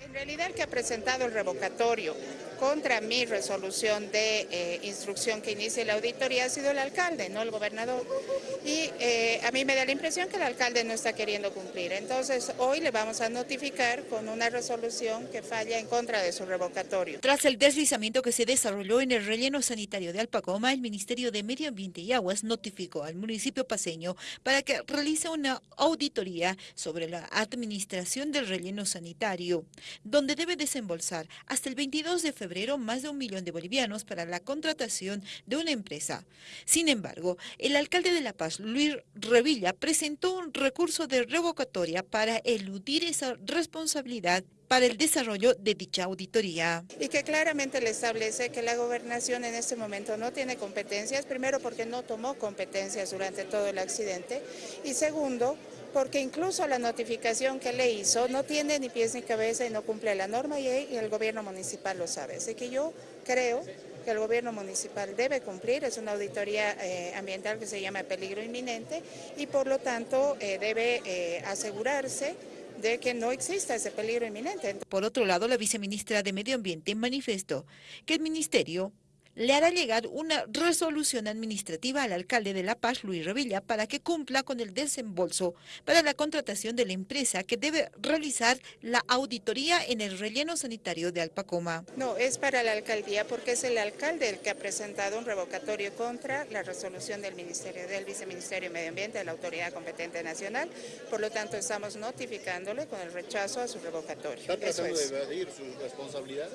En realidad el que ha presentado el revocatorio contra mi resolución de eh, instrucción que inicie la auditoría ha sido el alcalde, no el gobernador. Y eh, a mí me da la impresión que el alcalde no está queriendo cumplir. Entonces hoy le vamos a notificar con una resolución que falla en contra de su revocatorio. Tras el deslizamiento que se desarrolló en el relleno sanitario de Alpacoma, el Ministerio de Medio Ambiente y Aguas notificó al municipio paseño para que realice una auditoría sobre la administración del relleno sanitario, donde debe desembolsar hasta el 22 de febrero más de un millón de bolivianos para la contratación de una empresa. Sin embargo, el alcalde de La Paz, Luis Revilla, presentó un recurso de revocatoria para eludir esa responsabilidad para el desarrollo de dicha auditoría. Y que claramente le establece que la gobernación en este momento no tiene competencias, primero porque no tomó competencias durante todo el accidente y segundo porque incluso la notificación que le hizo no tiene ni pies ni cabeza y no cumple la norma y el gobierno municipal lo sabe. Así que yo creo que el gobierno municipal debe cumplir, es una auditoría eh, ambiental que se llama peligro inminente y por lo tanto eh, debe eh, asegurarse de que no exista ese peligro inminente. Por otro lado, la viceministra de Medio Ambiente manifestó que el ministerio le hará llegar una resolución administrativa al alcalde de La Paz, Luis Revilla, para que cumpla con el desembolso para la contratación de la empresa que debe realizar la auditoría en el relleno sanitario de Alpacoma. No, es para la alcaldía porque es el alcalde el que ha presentado un revocatorio contra la resolución del Ministerio, del Viceministerio de Medio Ambiente, de la Autoridad Competente Nacional. Por lo tanto, estamos notificándole con el rechazo a su revocatorio. ¿Está tratando de evadir sus responsabilidades?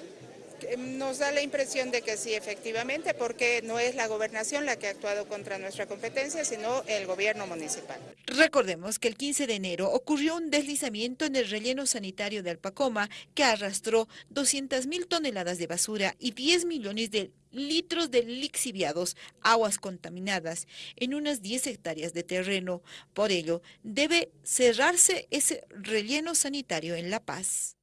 Nos da la impresión de que sí, efectivamente, porque no es la gobernación la que ha actuado contra nuestra competencia, sino el gobierno municipal. Recordemos que el 15 de enero ocurrió un deslizamiento en el relleno sanitario de Alpacoma que arrastró 200 mil toneladas de basura y 10 millones de litros de lixiviados, aguas contaminadas, en unas 10 hectáreas de terreno. Por ello, debe cerrarse ese relleno sanitario en La Paz.